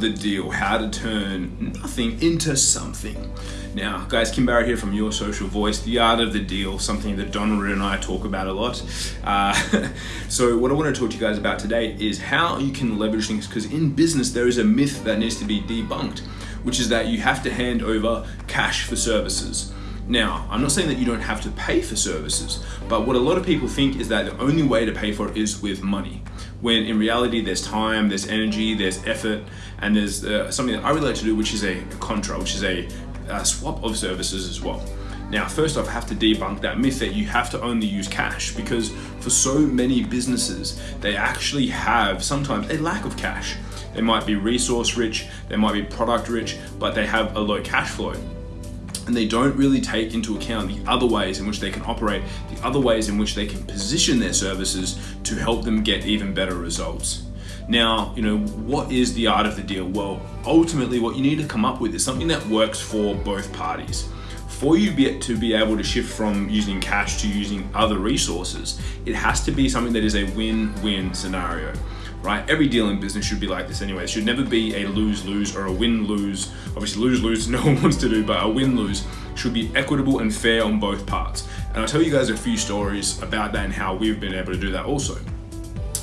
the deal how to turn nothing into something. Now, guys, Kim Barrett here from Your Social Voice, the art of the deal, something that Donald and I talk about a lot. Uh, so, what I want to talk to you guys about today is how you can leverage things because in business, there is a myth that needs to be debunked, which is that you have to hand over cash for services. Now, I'm not saying that you don't have to pay for services, but what a lot of people think is that the only way to pay for it is with money. When in reality, there's time, there's energy, there's effort, and there's uh, something that I really like to do, which is a, a contra, which is a, a swap of services as well. Now, first off, I have to debunk that myth that you have to only use cash because for so many businesses, they actually have sometimes a lack of cash. They might be resource rich, they might be product rich, but they have a low cash flow and they don't really take into account the other ways in which they can operate, the other ways in which they can position their services to help them get even better results. Now, you know, what is the art of the deal? Well, ultimately, what you need to come up with is something that works for both parties. For you to be able to shift from using cash to using other resources, it has to be something that is a win win scenario right? Every deal in business should be like this anyway. It should never be a lose-lose or a win-lose. Obviously lose-lose no one wants to do, but a win-lose should be equitable and fair on both parts. And I'll tell you guys a few stories about that and how we've been able to do that also.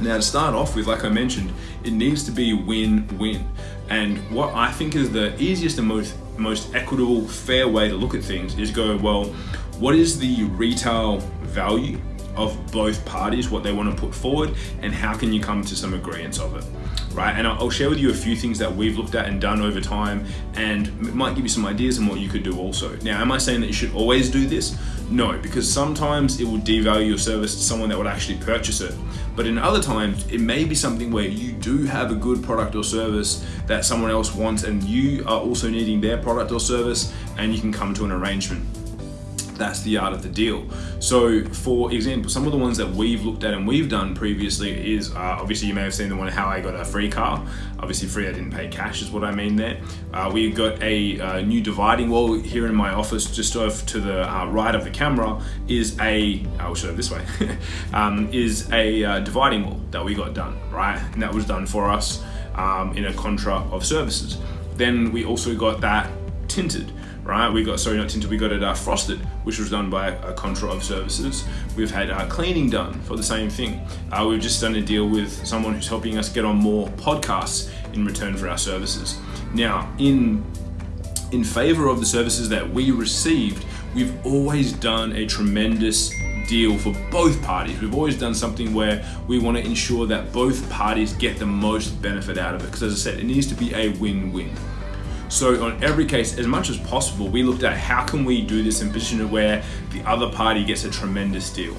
Now to start off with, like I mentioned, it needs to be win-win. And what I think is the easiest and most most equitable, fair way to look at things is go, well, what is the retail value of both parties, what they want to put forward, and how can you come to some agreements of it, right? And I'll share with you a few things that we've looked at and done over time, and might give you some ideas on what you could do also. Now, am I saying that you should always do this? No, because sometimes it will devalue your service to someone that would actually purchase it. But in other times, it may be something where you do have a good product or service that someone else wants, and you are also needing their product or service, and you can come to an arrangement that's the art of the deal. So, for example, some of the ones that we've looked at and we've done previously is uh, obviously you may have seen the one how I got a free car. Obviously, free I didn't pay cash is what I mean there. Uh, we got a uh, new dividing wall here in my office, just off to the uh, right of the camera is a I'll show it this way um, is a uh, dividing wall that we got done right, and that was done for us um, in a contra of services. Then we also got that tinted right? We got, sorry, not tinted, we got it uh, frosted, which was done by a Contra of Services. We've had uh, cleaning done for the same thing. Uh, we've just done a deal with someone who's helping us get on more podcasts in return for our services. Now, in in favor of the services that we received, we've always done a tremendous deal for both parties. We've always done something where we want to ensure that both parties get the most benefit out of it. Because as I said, it needs to be a win-win. So on every case, as much as possible, we looked at how can we do this and position it where the other party gets a tremendous deal.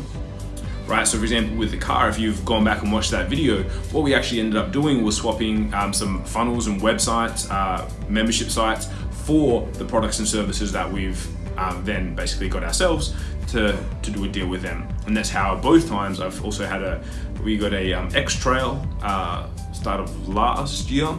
Right, so for example, with the car, if you've gone back and watched that video, what we actually ended up doing was swapping um, some funnels and websites, uh, membership sites for the products and services that we've um, then basically got ourselves to, to do a deal with them. And that's how both times I've also had a, we got a um, X Trail uh, start of last year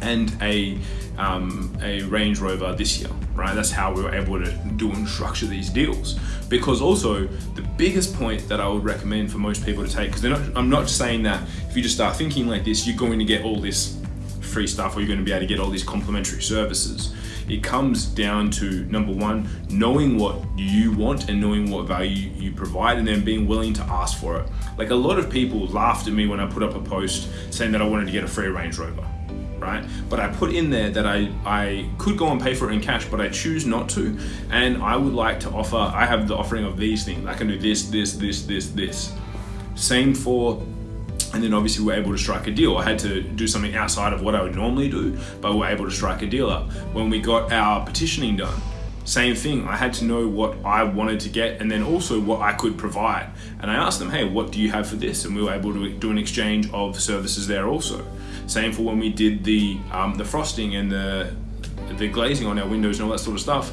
and a um, a Range Rover this year, right? That's how we were able to do and structure these deals. Because also, the biggest point that I would recommend for most people to take, because I'm not saying that if you just start thinking like this, you're going to get all this free stuff or you're going to be able to get all these complimentary services. It comes down to number one, knowing what you want and knowing what value you provide, and then being willing to ask for it. Like a lot of people laughed at me when I put up a post saying that I wanted to get a free Range Rover right? But I put in there that I, I could go and pay for it in cash, but I choose not to. And I would like to offer, I have the offering of these things. I can do this, this, this, this, this. Same for and then obviously we're able to strike a deal. I had to do something outside of what I would normally do, but we're able to strike a deal up. When we got our petitioning done, same thing. I had to know what I wanted to get and then also what I could provide. And I asked them, hey, what do you have for this? And we were able to do an exchange of services there also. Same for when we did the um, the frosting and the the glazing on our windows and all that sort of stuff.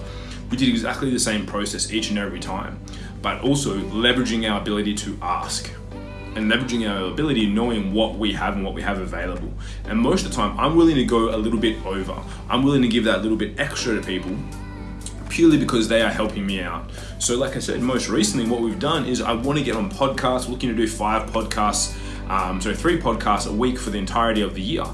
We did exactly the same process each and every time, but also leveraging our ability to ask and leveraging our ability, knowing what we have and what we have available. And most of the time, I'm willing to go a little bit over. I'm willing to give that little bit extra to people purely because they are helping me out. So, like I said, most recently, what we've done is I want to get on podcasts, looking to do five podcasts, um, so three podcasts a week for the entirety of the year.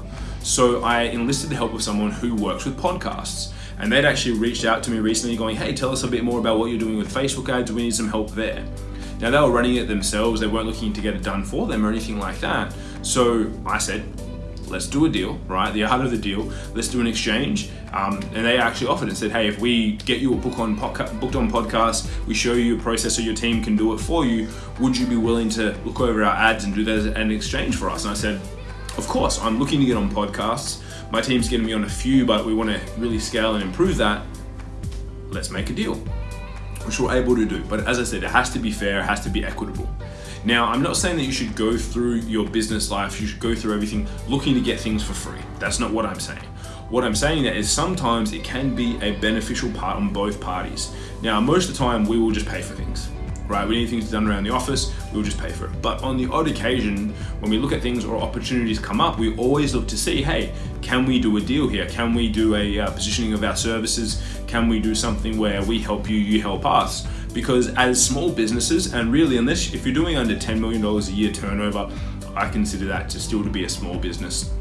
So I enlisted the help of someone who works with podcasts. And they'd actually reached out to me recently going, hey, tell us a bit more about what you're doing with Facebook ads. We need some help there. Now, they were running it themselves. They weren't looking to get it done for them or anything like that. So I said, let's do a deal, right? The art of the deal. Let's do an exchange. Um, and they actually offered and said, hey, if we get you a book on booked on podcast, we show you a process so your team can do it for you. Would you be willing to look over our ads and do that as an exchange for us? And I said, of course. I'm looking to get on podcasts. My team's getting me on a few, but we want to really scale and improve that. Let's make a deal, which we're able to do. But as I said, it has to be fair, it has to be equitable. Now, I'm not saying that you should go through your business life, you should go through everything looking to get things for free. That's not what I'm saying. What I'm saying that is sometimes it can be a beneficial part on both parties. Now, most of the time, we will just pay for things right? We need things done around the office, we'll just pay for it. But on the odd occasion, when we look at things or opportunities come up, we always look to see, hey, can we do a deal here? Can we do a uh, positioning of our services? Can we do something where we help you, you help us? Because as small businesses, and really unless if you're doing under $10 million a year turnover, I consider that to still to be a small business.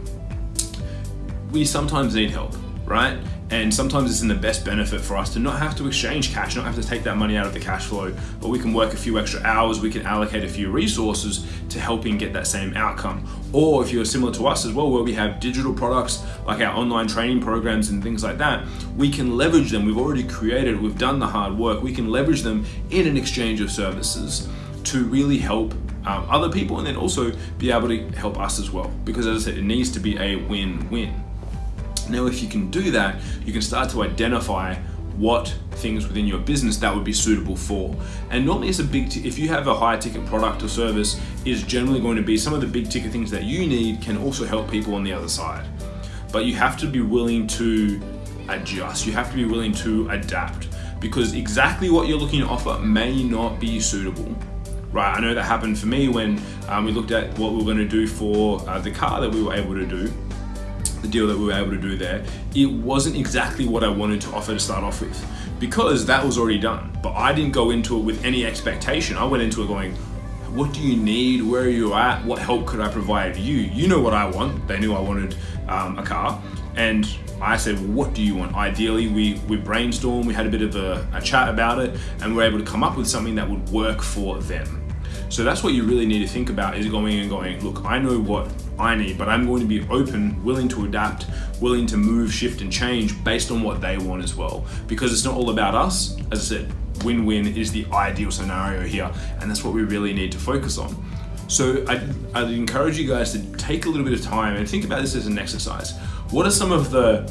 We sometimes need help, right? And sometimes it's in the best benefit for us to not have to exchange cash, not have to take that money out of the cash flow, but we can work a few extra hours, we can allocate a few resources to helping get that same outcome. Or if you're similar to us as well, where we have digital products like our online training programs and things like that, we can leverage them. We've already created, we've done the hard work, we can leverage them in an exchange of services to really help um, other people and then also be able to help us as well. Because as I said, it needs to be a win win. Now, if you can do that, you can start to identify what things within your business that would be suitable for. And normally it's a big, if you have a high ticket product or service, is generally going to be some of the big ticket things that you need can also help people on the other side. But you have to be willing to adjust, you have to be willing to adapt because exactly what you're looking to offer may not be suitable. Right, I know that happened for me when um, we looked at what we were going to do for uh, the car that we were able to do the deal that we were able to do there, it wasn't exactly what I wanted to offer to start off with because that was already done. But I didn't go into it with any expectation. I went into it going, what do you need? Where are you at? What help could I provide you? You know what I want. They knew I wanted um, a car. And I said, what do you want? Ideally, we, we brainstormed, we had a bit of a, a chat about it, and we are able to come up with something that would work for them. So that's what you really need to think about is going and going, look, I know what I need, but I'm going to be open, willing to adapt, willing to move, shift, and change based on what they want as well. Because it's not all about us. As I said, win win is the ideal scenario here, and that's what we really need to focus on. So I'd, I'd, encourage you guys to take a little bit of time and think about this as an exercise. What are some of the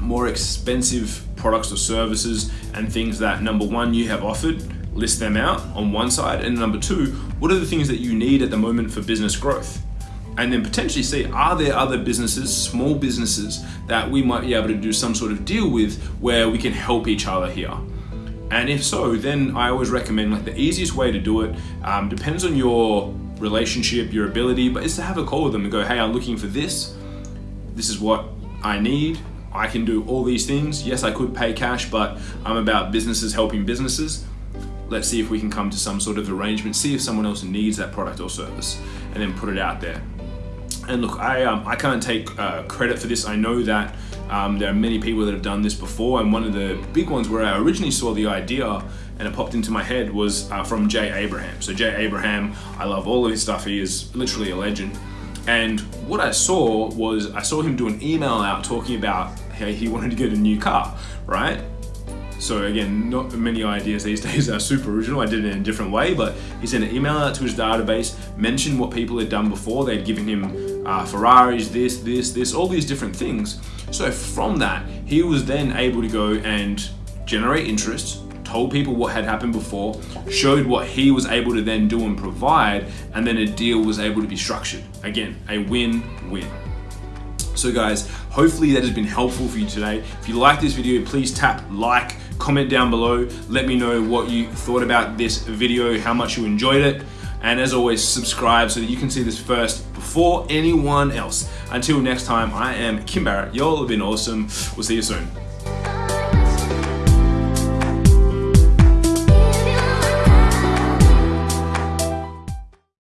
more expensive products or services and things that number one you have offered? List them out on one side, and number two, what are the things that you need at the moment for business growth? And then potentially see are there other businesses, small businesses, that we might be able to do some sort of deal with where we can help each other here. And if so, then I always recommend like the easiest way to do it um, depends on your relationship, your ability, but is to have a call with them and go, hey, I'm looking for this. This is what I need. I can do all these things. Yes, I could pay cash, but I'm about businesses helping businesses. Let's see if we can come to some sort of arrangement, see if someone else needs that product or service, and then put it out there. And look, I, um, I can't take uh, credit for this. I know that um, there are many people that have done this before, and one of the big ones where I originally saw the idea and it popped into my head was uh, from Jay Abraham. So, Jay Abraham, I love all of his stuff, he is literally a legend. And what I saw was I saw him do an email out talking about how he wanted to get a new car, right? So again, not many ideas these days are super original. I did it in a different way, but he sent an email out to his database, mentioned what people had done before. They'd given him uh, Ferraris, this, this, this, all these different things. So from that, he was then able to go and generate interest, told people what had happened before, showed what he was able to then do and provide, and then a deal was able to be structured. Again, a win-win. So guys, hopefully that has been helpful for you today. If you like this video, please tap like, comment down below. Let me know what you thought about this video, how much you enjoyed it. And as always, subscribe so that you can see this first before anyone else. Until next time, I am Kim Barrett. Y'all have been awesome. We'll see you soon.